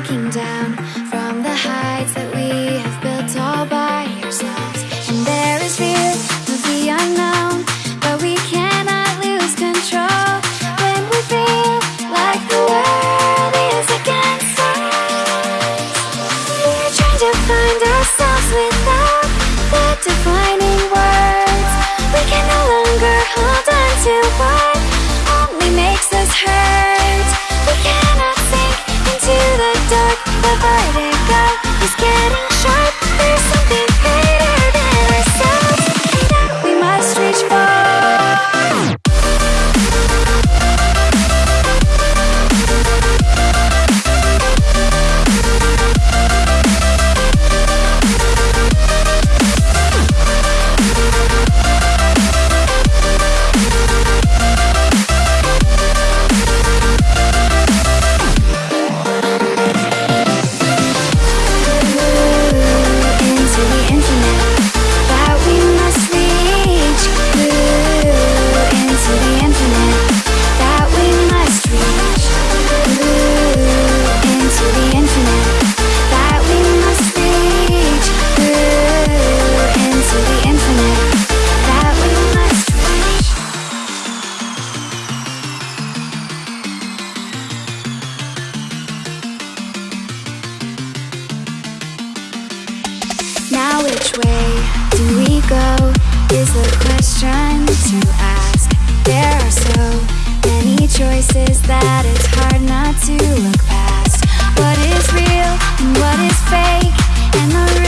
looking down from the heights that we have built all by ourselves. And there is fear of the unknown, but we cannot lose control when we feel like the world is against us. We're trying to find ourselves without the defining words. We can no longer hold on to what only makes us hurt. Dark. The vertigo is getting Which way do we go is the question to ask. There are so many choices that it's hard not to look past. What is real and what is fake, and the